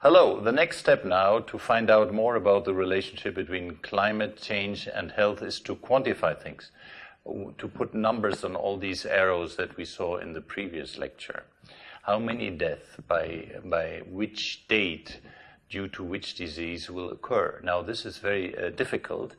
Hello, the next step now to find out more about the relationship between climate change and health is to quantify things, to put numbers on all these arrows that we saw in the previous lecture. How many deaths by, by which date due to which disease will occur? Now, this is very uh, difficult.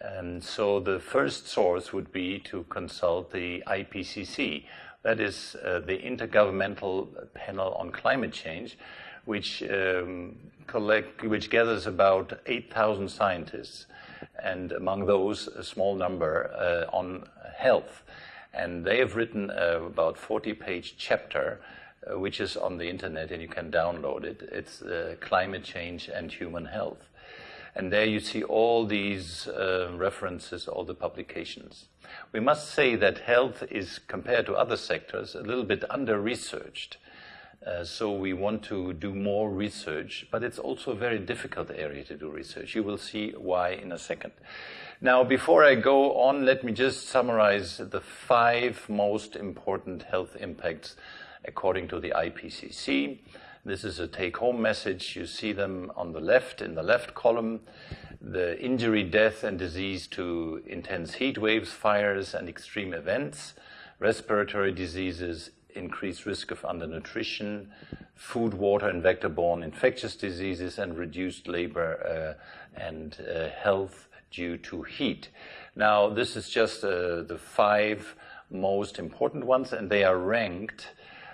And so the first source would be to consult the IPCC, that is uh, the Intergovernmental Panel on Climate Change, which um, collect, which gathers about 8,000 scientists, and among those, a small number uh, on health. And they have written uh, about 40-page chapter, uh, which is on the internet, and you can download it. It's uh, climate change and human health. And there you see all these uh, references, all the publications. We must say that health is, compared to other sectors, a little bit under-researched. Uh, so we want to do more research, but it's also a very difficult area to do research. You will see why in a second. Now, before I go on, let me just summarize the five most important health impacts according to the IPCC. This is a take-home message. You see them on the left, in the left column. The injury, death, and disease to intense heat waves, fires, and extreme events, respiratory diseases, increased risk of undernutrition, food, water, and vector-borne infectious diseases, and reduced labor uh, and uh, health due to heat. Now, this is just uh, the five most important ones, and they are ranked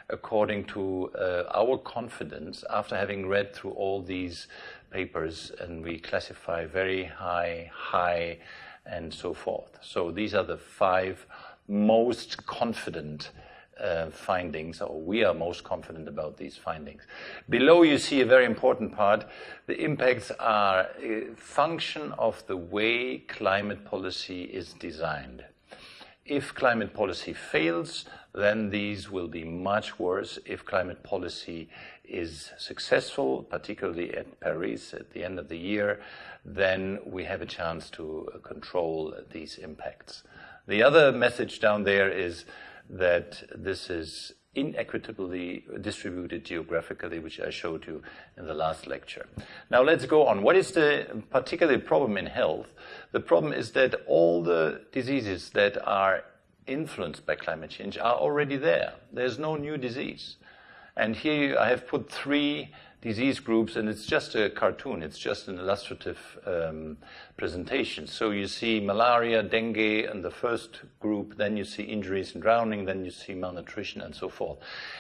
according to uh, our confidence after having read through all these papers, and we classify very high, high, and so forth. So these are the five most confident Uh, findings, or we are most confident about these findings. Below you see a very important part. The impacts are a function of the way climate policy is designed. If climate policy fails, then these will be much worse. If climate policy is successful, particularly at Paris at the end of the year, then we have a chance to control these impacts. The other message down there is that this is inequitably distributed geographically, which I showed you in the last lecture. Now let's go on. What is the particular problem in health? The problem is that all the diseases that are influenced by climate change are already there. There's no new disease. And here I have put three disease groups, and it's just a cartoon. It's just an illustrative um, presentation. So you see malaria, dengue in the first group, then you see injuries and drowning, then you see malnutrition and so forth.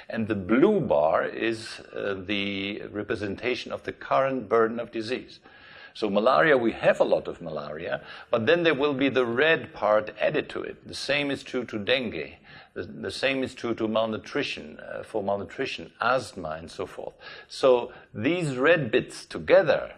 And the blue bar is uh, the representation of the current burden of disease. So malaria, we have a lot of malaria, but then there will be the red part added to it. The same is true to dengue. The, the same is true to malnutrition, uh, for malnutrition, asthma, and so forth. So these red bits together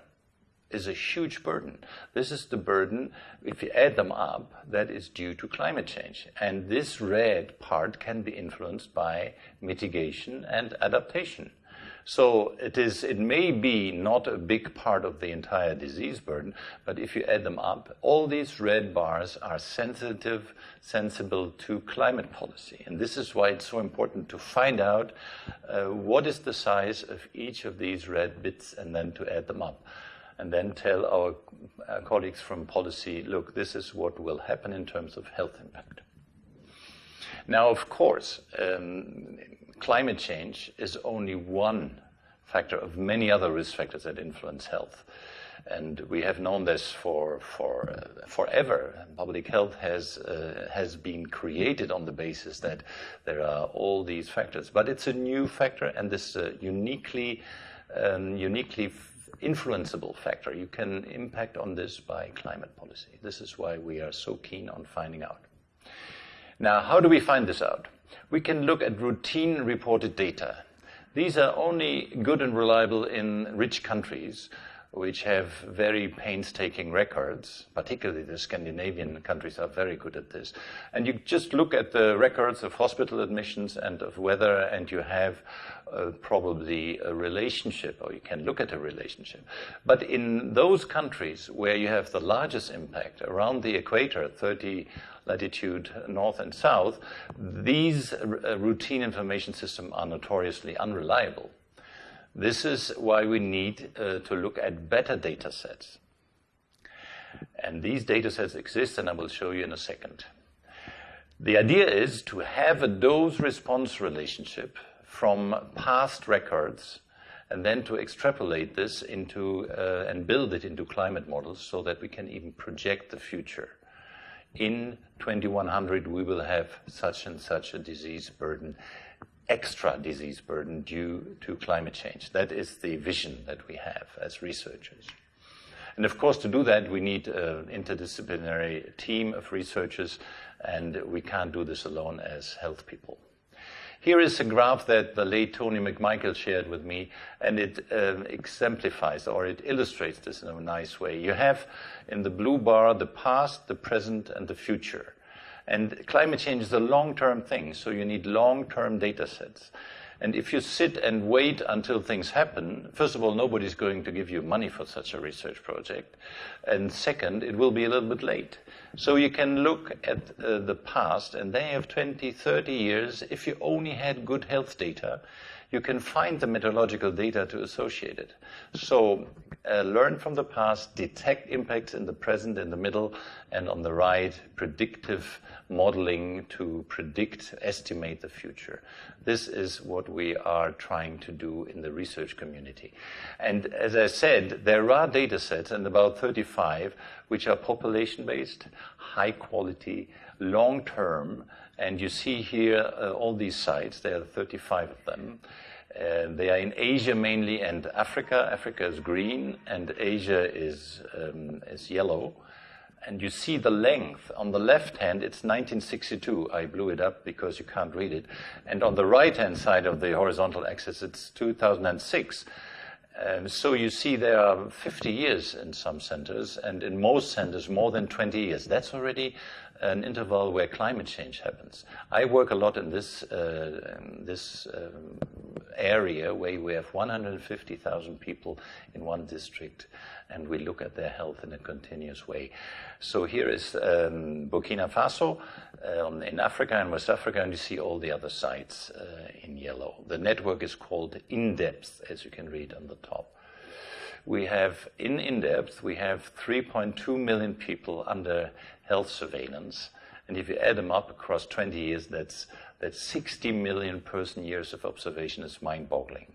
is a huge burden. This is the burden, if you add them up, that is due to climate change. And this red part can be influenced by mitigation and adaptation. So it is, it may be not a big part of the entire disease burden, but if you add them up, all these red bars are sensitive, sensible to climate policy. And this is why it's so important to find out uh, what is the size of each of these red bits and then to add them up. And then tell our, our colleagues from policy, look, this is what will happen in terms of health impact. Now, of course, um, climate change is only one factor of many other risk factors that influence health. And we have known this for, for uh, forever. Public health has, uh, has been created on the basis that there are all these factors. But it's a new factor, and this uh, uniquely, um, uniquely influenceable factor. You can impact on this by climate policy. This is why we are so keen on finding out. Now, how do we find this out? We can look at routine reported data. These are only good and reliable in rich countries which have very painstaking records, particularly the Scandinavian countries are very good at this. And you just look at the records of hospital admissions and of weather, and you have uh, probably a relationship, or you can look at a relationship. But in those countries where you have the largest impact, around the equator, 30 latitude north and south, these uh, routine information systems are notoriously unreliable. This is why we need uh, to look at better data sets. And these data sets exist, and I will show you in a second. The idea is to have a dose response relationship from past records and then to extrapolate this into uh, and build it into climate models so that we can even project the future. In 2100, we will have such and such a disease burden, extra disease burden due to climate change. That is the vision that we have as researchers. And of course, to do that, we need an interdisciplinary team of researchers, and we can't do this alone as health people. Here is a graph that the late Tony McMichael shared with me, and it um, exemplifies or it illustrates this in a nice way. You have in the blue bar the past, the present, and the future. And climate change is a long-term thing, so you need long-term data sets. And if you sit and wait until things happen, first of all, nobody's going to give you money for such a research project. And second, it will be a little bit late. So you can look at uh, the past, and they have 20, 30 years. If you only had good health data, you can find the meteorological data to associate it. So uh, learn from the past, detect impacts in the present, in the middle, and on the right, predictive modeling to predict, estimate the future. This is what we are trying to do in the research community. And as I said, there are data sets, and about 35, which are population-based, high quality, long term, and you see here uh, all these sites. There are 35 of them. Uh, they are in Asia mainly and Africa. Africa is green and Asia is, um, is yellow. And you see the length. On the left hand, it's 1962. I blew it up because you can't read it. And on the right hand side of the horizontal axis, it's 2006. Um, so you see there are 50 years in some centers, and in most centers, more than 20 years. That's already an interval where climate change happens. I work a lot in this, uh, this um, area where we have 150,000 people in one district and we look at their health in a continuous way. So here is um, Burkina Faso um, in Africa and West Africa, and you see all the other sites uh, in yellow. The network is called INDEPTH, as you can read on the top. We have, in INDEPTH, we have 3.2 million people under health surveillance. And if you add them up across 20 years, that's, that's 60 million person years of observation is mind boggling.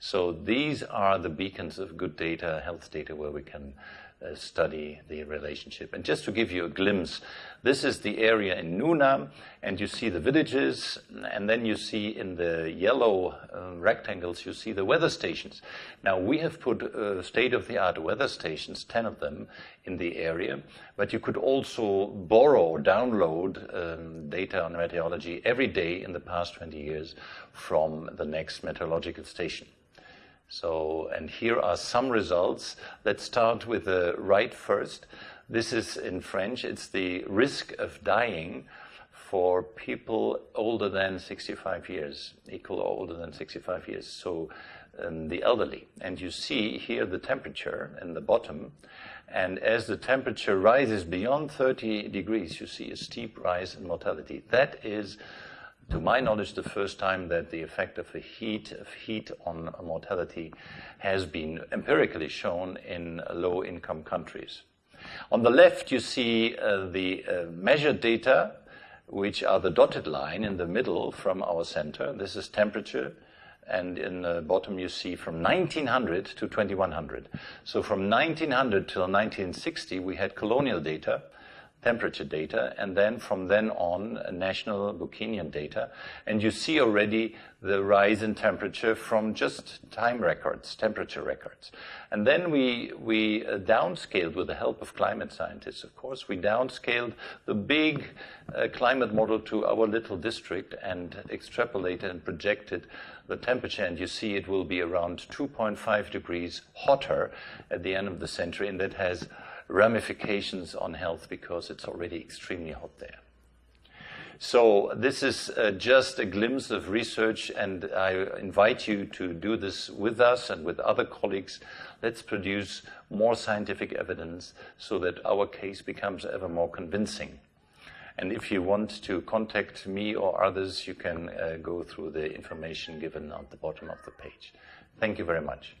So these are the beacons of good data, health data, where we can uh, study the relationship. And just to give you a glimpse, this is the area in Nouna, and you see the villages, and then you see in the yellow uh, rectangles, you see the weather stations. Now, we have put uh, state-of-the-art weather stations, 10 of them, in the area, but you could also borrow or download um, data on meteorology every day in the past 20 years from the next meteorological station. So, and here are some results. Let's start with the right first. This is in French. It's the risk of dying for people older than 65 years, equal or older than 65 years. So, um, the elderly. And you see here the temperature in the bottom. And as the temperature rises beyond 30 degrees, you see a steep rise in mortality. That is to my knowledge, the first time that the effect of the heat of heat on mortality has been empirically shown in low-income countries. On the left, you see uh, the uh, measured data, which are the dotted line in the middle from our center. This is temperature. And in the bottom, you see from 1900 to 2100. So from 1900 till 1960, we had colonial data temperature data, and then from then on, national Burkinian data. And you see already the rise in temperature from just time records, temperature records. And then we, we uh, downscaled with the help of climate scientists, of course, we downscaled the big uh, climate model to our little district and extrapolated and projected the temperature. And you see it will be around 2.5 degrees hotter at the end of the century, and that has ramifications on health because it's already extremely hot there. So this is uh, just a glimpse of research, and I invite you to do this with us and with other colleagues. Let's produce more scientific evidence so that our case becomes ever more convincing. And if you want to contact me or others, you can uh, go through the information given at the bottom of the page. Thank you very much.